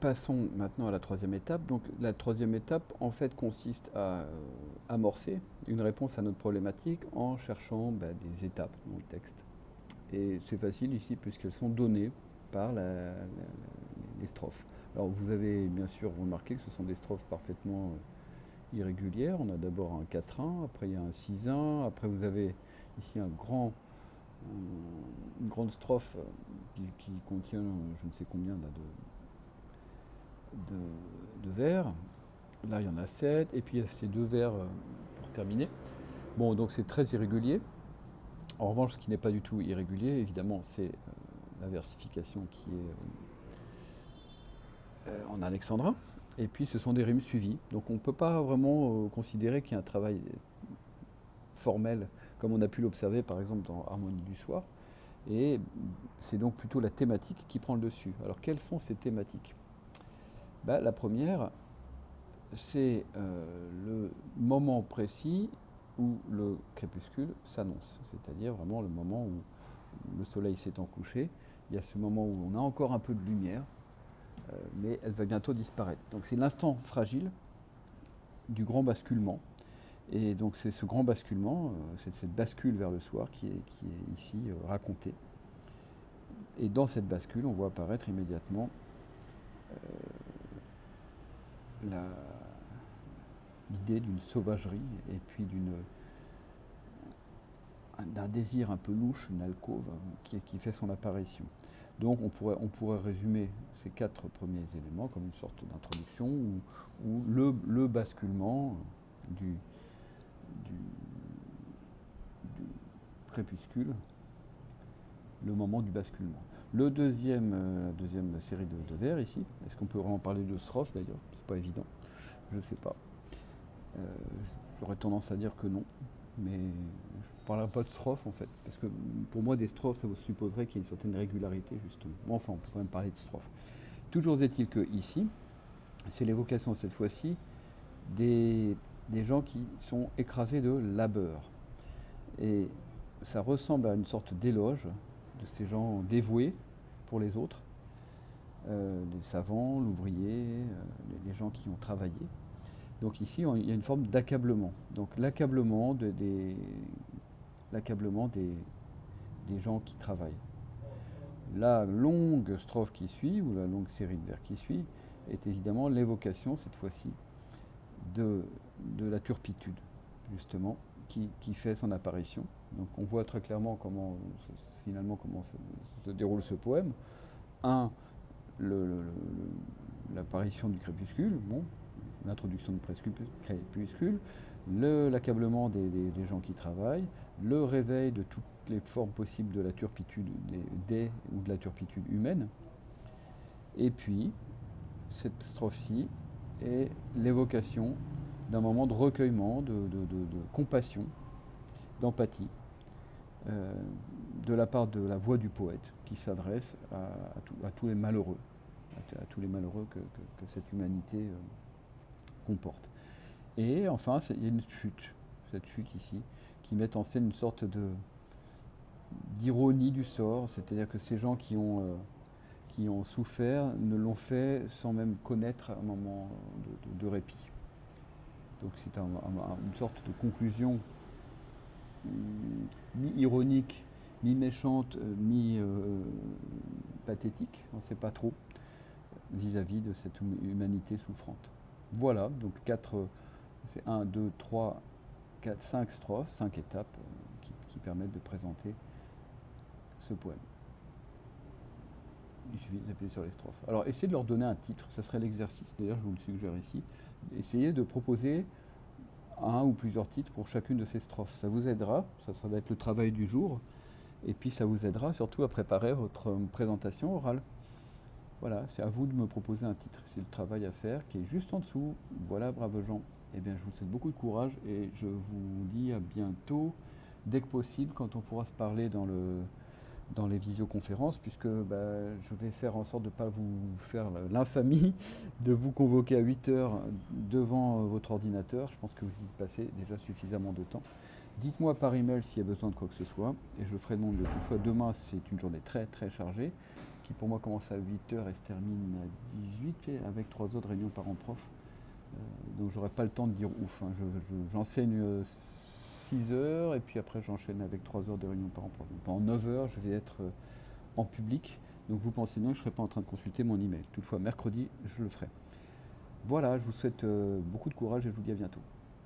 passons maintenant à la troisième étape. Donc la troisième étape, en fait, consiste à euh, amorcer une réponse à notre problématique en cherchant bah, des étapes dans le texte. Et c'est facile ici puisqu'elles sont données par les strophes. Alors vous avez bien sûr remarqué que ce sont des strophes parfaitement euh, irrégulières. On a d'abord un 4-1, après il y a un 6-1, après vous avez ici une grande strophe qui, contient je ne sais combien de, de, vers. Là, il y en a 7. Et puis, il y a ces deux vers euh, pour terminer. Bon, donc c'est très irrégulier. En revanche, ce qui n'est pas du tout irrégulier, évidemment, c'est euh, la versification qui est euh, en alexandrin. Et puis, ce sont des rimes suivies. Donc, on ne peut pas vraiment considérer qu'il y a un travail formel, comme on a pu l'observer, par exemple, dans Harmonie du soir. Et c'est donc plutôt la thématique qui prend le dessus. Alors, quelles sont ces thématiques? Bah, la première, c'est euh, le moment précis où le crépuscule s'annonce, c'est-à-dire vraiment le moment où le soleil s'étant couché. Il y a ce moment où on a encore un peu de lumière, euh, mais elle va bientôt disparaître. Donc c'est l'instant fragile du grand basculement. Et donc c'est ce grand basculement, euh, c'est cette bascule vers le soir qui est, qui est ici racontée. Et dans cette bascule, on voit apparaître immédiatement l'idée d'une sauvagerie et puis d'un désir un peu louche, une alcôve qui, qui, fait son apparition. Donc on pourrait, résumer ces quatre premiers éléments comme une sorte d'introduction ou, le, le, basculement du, crépuscule, le moment du basculement. Le deuxième, euh, la deuxième série de, vers ici, est-ce qu'on peut vraiment parler de strophe d'ailleurs? C'est pas évident, je ne sais pas. Euh, j'aurais tendance à dire que non, mais je ne parlerai pas de strophe en fait, parce que pour moi des strophes, ça vous supposerait qu'il y ait une certaine régularité justement. Bon, enfin, on peut quand même parler de strophe. Toujours est-il que ici, c'est l'évocation cette fois-ci des, des gens qui sont écrasés de labeur. Et ça ressemble à une sorte d'éloge de ces gens dévoués pour les autres, euh, les savants, l'ouvrier, euh, les, gens qui ont travaillé. Donc ici, il y a une forme d'accablement. Donc l'accablement des, gens qui travaillent. La longue strophe qui suit, ou la longue série de vers qui suit, est évidemment l'évocation, cette fois-ci, de la turpitude, justement, qui, fait son apparition. Donc on voit très clairement comment finalement comment se, déroule ce poème. Un, l'apparition du crépuscule, l'introduction du crépuscule, l'accablement des, gens qui travaillent, le réveil de toutes les formes possibles de la turpitude des, ou de la turpitude humaine, et puis cette strophe-ci est l'évocation d'un moment de recueillement, de, compassion, d'empathie, euh, de la part de la voix du poète qui s'adresse à, tous les malheureux, à, tous les malheureux que, cette humanité euh, comporte. Et enfin, il y a une chute, cette chute ici, qui met en scène une sorte d'ironie du sort, c'est-à-dire que ces gens euh, qui ont souffert ne l'ont fait sans même connaître un moment de répit. Donc c'est une sorte de conclusion mi-ironique, mi-méchante, euh, mi-pathétique, on ne sait pas trop, vis-à-vis de cette humanité souffrante. Voilà, donc quatre, c'est 1, 2, 3, 4, 5 strophes, 5 étapes euh, qui permettent de présenter ce poème. Il suffit d'appuyer sur les strophes. Alors, essayez de leur donner un titre, ça serait l'exercice. D'ailleurs, je vous le suggère ici. Essayez de proposer un ou plusieurs titres pour chacune de ces strophes. Ça vous aidera, ça, va être le travail du jour, et puis ça vous aidera surtout à préparer votre présentation orale. Voilà, c'est à vous de me proposer un titre. C'est le travail à faire qui est juste en dessous. Voilà, braves gens. Eh bien, je vous souhaite beaucoup de courage et je vous dis à bientôt, dès que possible, quand on pourra se parler dans le, dans les visioconférences, puisque bah, je vais faire en sorte de ne pas vous faire l'infamie de vous convoquer à 8 heures devant votre ordinateur. Je pense que vous y passez déjà suffisamment de temps. Dites-moi par email s'il y a besoin de quoi que ce soit et je ferai de mon mieux. Toutefois, demain, c'est une journée très très chargée qui pour moi commence à 8h et se termine à 18 avec trois autres réunions parents-prof. Euh, donc j'aurai pas le temps de dire ouf. hein. Je- je- J'enseigne 6 heures et puis après j'enchaîne avec 3 heures de réunion parents-prof. Donc, Pendant 9 heures, je vais être euh, en public. Donc vous pensez bien que je ne serai pas en train de consulter mon email. Toutefois, mercredi, je le ferai. Voilà, je vous souhaite euh, beaucoup de courage et je vous dis à bientôt.